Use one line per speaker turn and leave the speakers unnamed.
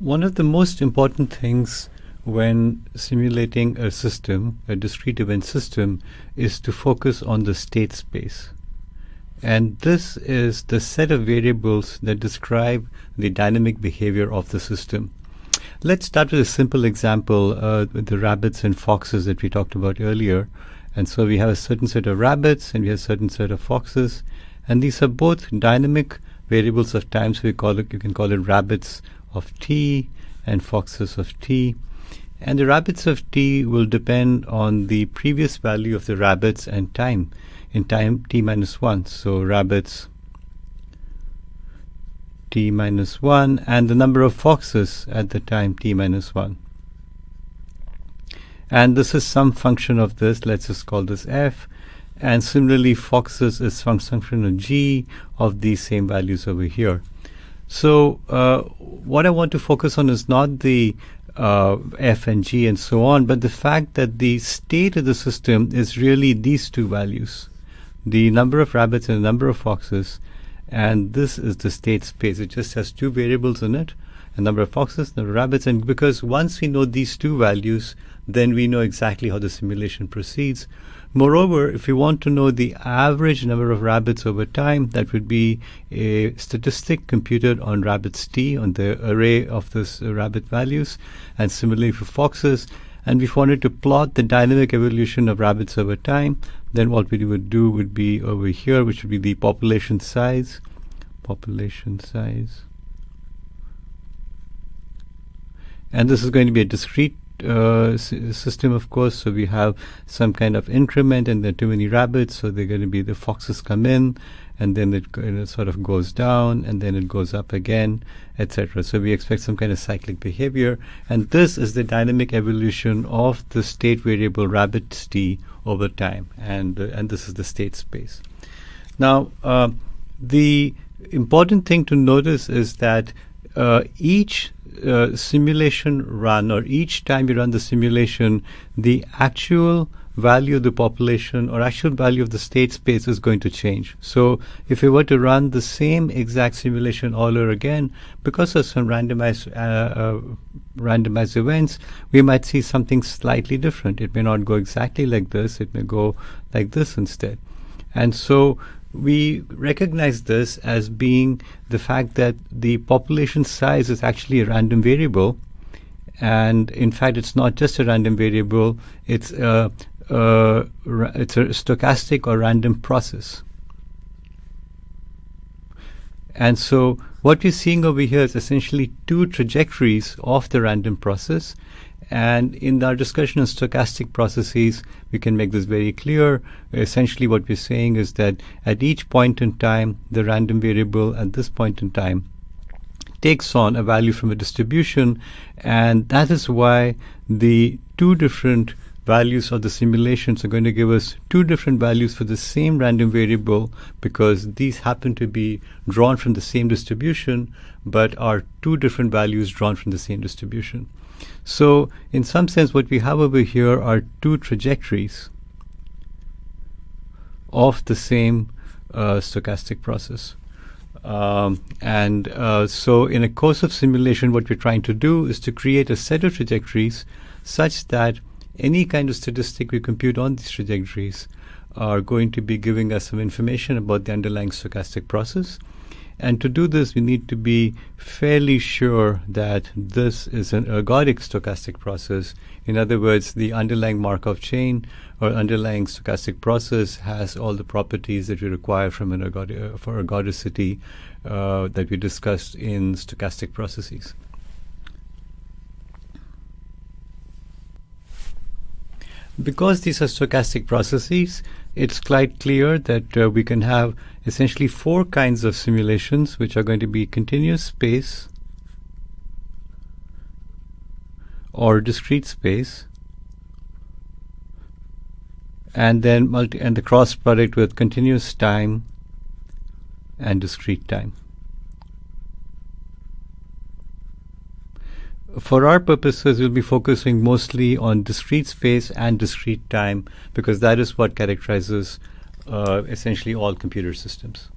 One of the most important things when simulating a system, a discrete event system, is to focus on the state space. And this is the set of variables that describe the dynamic behavior of the system. Let's start with a simple example uh, with the rabbits and foxes that we talked about earlier. And so we have a certain set of rabbits and we have a certain set of foxes. And these are both dynamic variables of time. So we call it, you can call it rabbits of t and foxes of t. And the rabbits of t will depend on the previous value of the rabbits and time in time t minus 1. So rabbits t minus 1 and the number of foxes at the time t minus 1. And this is some function of this. Let's just call this f. And similarly, foxes is some function of g of these same values over here. So uh, what I want to focus on is not the uh, f and g and so on, but the fact that the state of the system is really these two values, the number of rabbits and the number of foxes, and this is the state space. It just has two variables in it, a number of foxes, number of rabbits, and because once we know these two values, then we know exactly how the simulation proceeds. Moreover, if you want to know the average number of rabbits over time, that would be a statistic computed on rabbits t, on the array of this uh, rabbit values, and similarly for foxes. And if we wanted to plot the dynamic evolution of rabbits over time, then what we would do would be over here, which would be the population size, population size. And this is going to be a discrete uh, system, of course. So we have some kind of increment, and there are too many rabbits, so they're going to be the foxes come in, and then it, it sort of goes down, and then it goes up again, etc. So we expect some kind of cyclic behavior, and this is the dynamic evolution of the state variable rabbit t over time, and uh, and this is the state space. Now, uh, the important thing to notice is that uh, each uh, simulation run or each time you run the simulation, the actual value of the population or actual value of the state space is going to change. So if we were to run the same exact simulation all over again, because of some randomized uh, uh, randomized events, we might see something slightly different. It may not go exactly like this. It may go like this instead. And so we recognize this as being the fact that the population size is actually a random variable. And in fact, it's not just a random variable, it's a, a it's a stochastic or random process. And so what we're seeing over here is essentially two trajectories of the random process. And in our discussion of stochastic processes, we can make this very clear. Essentially, what we're saying is that at each point in time, the random variable at this point in time takes on a value from a distribution. And that is why the two different values of the simulations are going to give us two different values for the same random variable because these happen to be drawn from the same distribution but are two different values drawn from the same distribution. So in some sense what we have over here are two trajectories of the same uh, stochastic process. Um, and uh, so in a course of simulation what we're trying to do is to create a set of trajectories such that any kind of statistic we compute on these trajectories are going to be giving us some information about the underlying stochastic process. And to do this, we need to be fairly sure that this is an ergodic stochastic process. In other words, the underlying Markov chain or underlying stochastic process has all the properties that we require from an for ergodicity uh, that we discussed in stochastic processes. Because these are stochastic processes, it's quite clear that uh, we can have essentially four kinds of simulations which are going to be continuous space or discrete space and then multi and the cross product with continuous time and discrete time. For our purposes, we'll be focusing mostly on discrete space and discrete time because that is what characterizes uh, essentially all computer systems.